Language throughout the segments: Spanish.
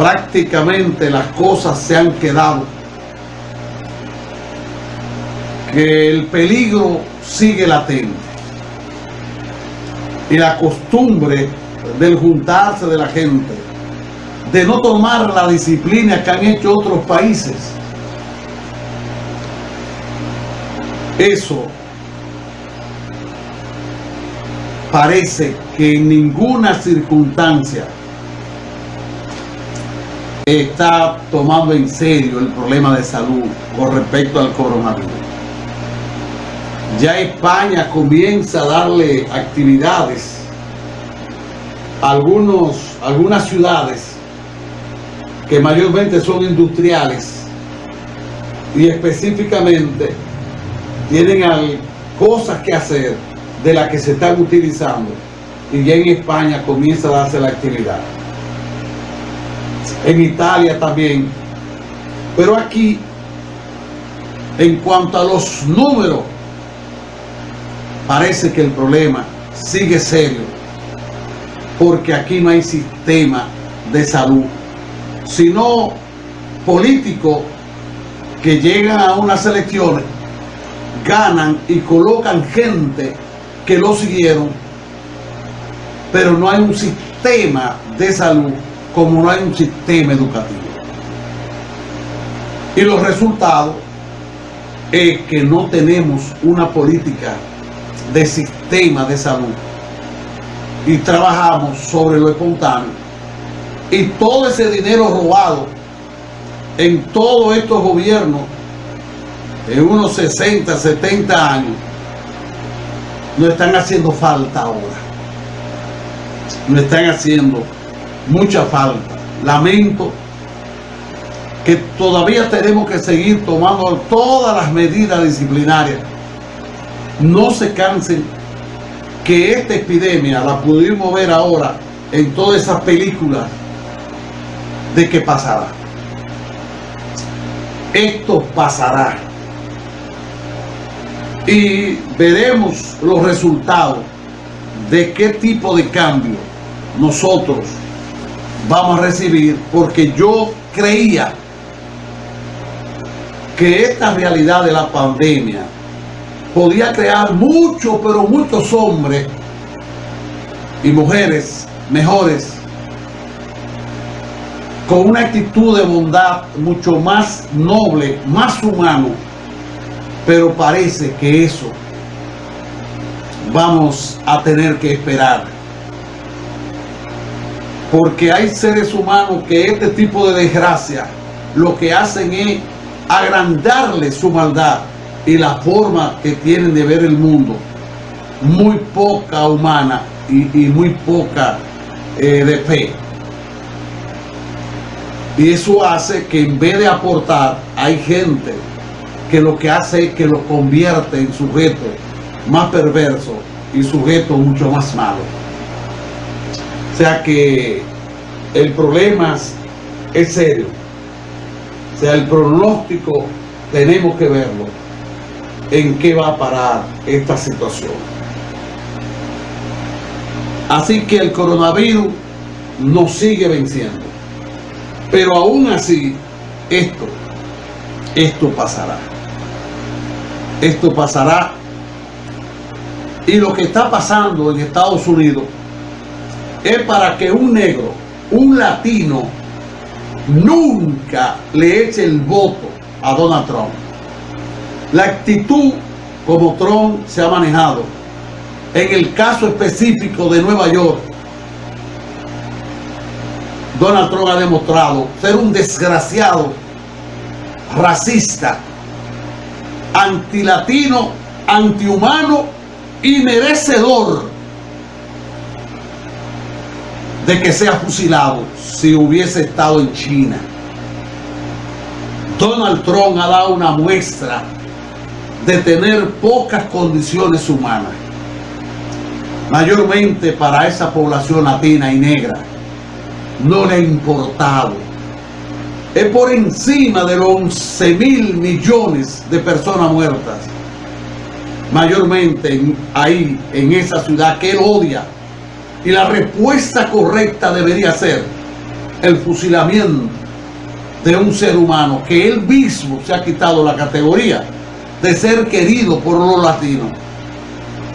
prácticamente las cosas se han quedado. Que el peligro sigue latente. Y la costumbre del juntarse de la gente, de no tomar la disciplina que han hecho otros países, eso parece que en ninguna circunstancia está tomando en serio el problema de salud con respecto al coronavirus. Ya España comienza a darle actividades a algunos, algunas ciudades que mayormente son industriales y específicamente tienen cosas que hacer de las que se están utilizando y ya en España comienza a darse la actividad. En Italia también. Pero aquí, en cuanto a los números, parece que el problema sigue serio. Porque aquí no hay sistema de salud, sino políticos que llegan a unas elecciones, ganan y colocan gente que lo siguieron, pero no hay un sistema de salud como no hay un sistema educativo. Y los resultados es que no tenemos una política de sistema de salud y trabajamos sobre lo espontáneo y todo ese dinero robado en todos estos gobiernos en unos 60, 70 años no están haciendo falta ahora. No están haciendo mucha falta. Lamento que todavía tenemos que seguir tomando todas las medidas disciplinarias. No se cansen que esta epidemia la pudimos ver ahora en todas esas películas de que pasará. Esto pasará y veremos los resultados de qué tipo de cambio nosotros vamos a recibir porque yo creía que esta realidad de la pandemia podía crear muchos, pero muchos hombres y mujeres mejores con una actitud de bondad mucho más noble, más humano pero parece que eso vamos a tener que esperar. Porque hay seres humanos que este tipo de desgracia lo que hacen es agrandarle su maldad y la forma que tienen de ver el mundo. Muy poca humana y, muy poca eh, de fe. Y eso hace que en vez de aportar, hay gente que lo que hace es que lo convierte en sujeto más perverso y sujeto mucho más malo. O sea que el problema es serio. O sea, el pronóstico tenemos que verlo en qué va a parar esta situación. Así que el coronavirus nos sigue venciendo. Pero aún así, esto, esto pasará esto pasará. Y lo que está pasando en Estados Unidos es para que un negro, un latino, nunca le eche el voto a Donald Trump. La actitud como Trump se ha manejado en el caso específico de Nueva York, Donald Trump ha demostrado ser un desgraciado racista antilatino, antihumano y merecedor de que sea fusilado si hubiese estado en China. Donald Trump ha dado una muestra de tener pocas condiciones humanas, mayormente para esa población latina y negra. No le ha importado es por encima de los 11 mil millones de personas muertas. Mayormente ahí, en esa ciudad que él odia. Y la respuesta correcta debería ser el fusilamiento de un ser humano que él mismo se ha quitado la categoría de ser querido por los latinos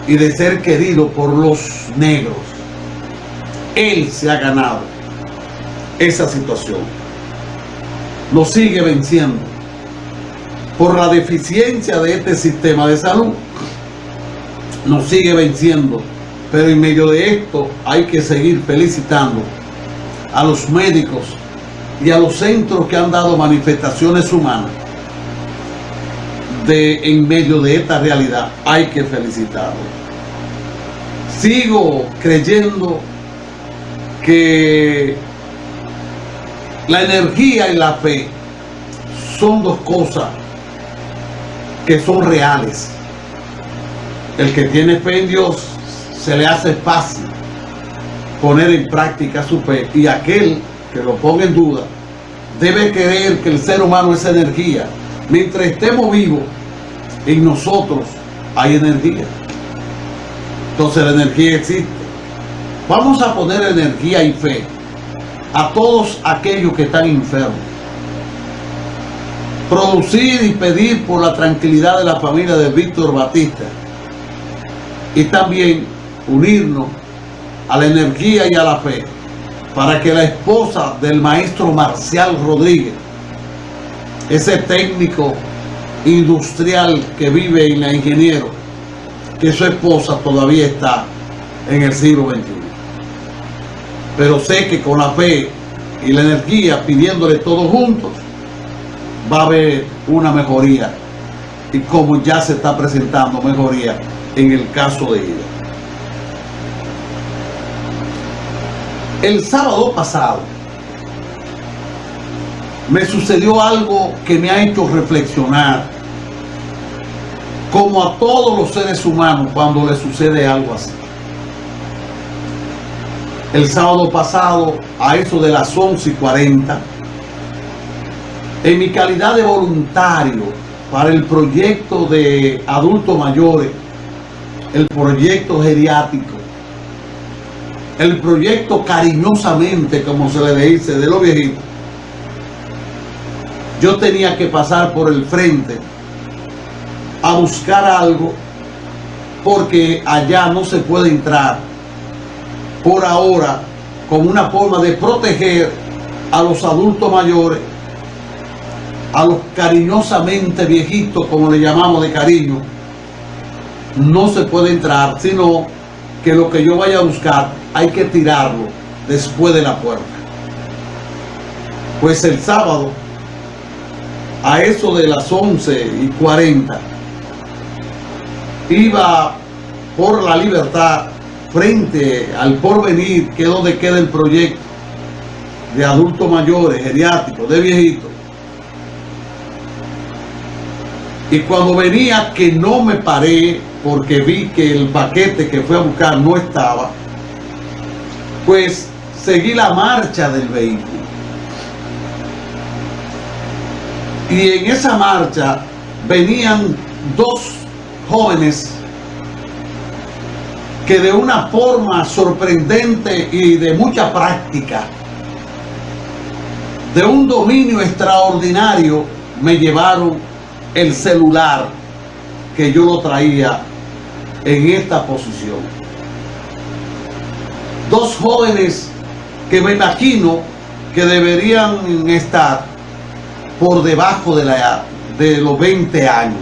y de ser querido por los negros. Él se ha ganado esa situación. Lo sigue venciendo por la deficiencia de este sistema de salud. Nos sigue venciendo. Pero en medio de esto hay que seguir felicitando a los médicos y a los centros que han dado manifestaciones humanas de en medio de esta realidad hay que felicitarlos. Sigo creyendo que la energía y la fe son dos cosas que son reales. El que tiene fe en Dios se le hace fácil poner en práctica su fe y aquel que lo ponga en duda debe creer que el ser humano es energía. Mientras estemos vivos, en nosotros hay energía. Entonces la energía existe. Vamos a poner energía y fe a todos aquellos que están enfermos. Producir y pedir por la tranquilidad de la familia de Víctor Batista. Y también unirnos a la energía y a la fe para que la esposa del maestro Marcial Rodríguez, ese técnico industrial que vive en la ingeniero, que su esposa todavía está en el siglo XXI. Pero sé que con la fe y la energía, pidiéndole todos juntos, va a haber una mejoría. Y como ya se está presentando mejoría en el caso de ella. El sábado pasado me sucedió algo que me ha hecho reflexionar como a todos los seres humanos cuando les sucede algo así. El sábado pasado, a eso de las 11 y 40, en mi calidad de voluntario para el proyecto de adultos mayores, el proyecto geriátrico, el proyecto cariñosamente, como se le dice, de los viejitos, yo tenía que pasar por el frente a buscar algo porque allá no se puede entrar por ahora como una forma de proteger a los adultos mayores, a los cariñosamente viejitos, como le llamamos de cariño, no se puede entrar, sino que lo que yo vaya a buscar hay que tirarlo después de la puerta. Pues el sábado, a eso de las 11 y 40, iba por la libertad frente al porvenir, que es donde queda el proyecto de adultos mayores, geriátricos, de viejitos. Y cuando venía que no me paré porque vi que el paquete que fui a buscar no estaba, pues seguí la marcha del vehículo. Y en esa marcha venían dos jóvenes que de una forma sorprendente y de mucha práctica, de un dominio extraordinario, me llevaron el celular que yo lo traía en esta posición. Dos jóvenes que me imagino que deberían estar por debajo de, la, de los 20 años.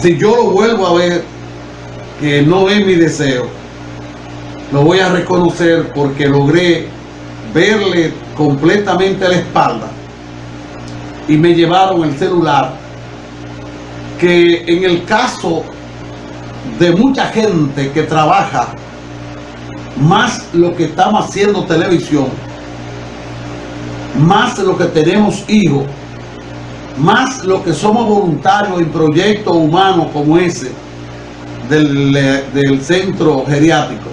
Si yo lo vuelvo a ver, que no es mi deseo, lo voy a reconocer porque logré verle completamente la espalda y me llevaron el celular que en el caso de mucha gente que trabaja más lo que estamos haciendo televisión más lo que tenemos hijos más lo que somos voluntarios en proyectos humanos como ese del, del centro geriátrico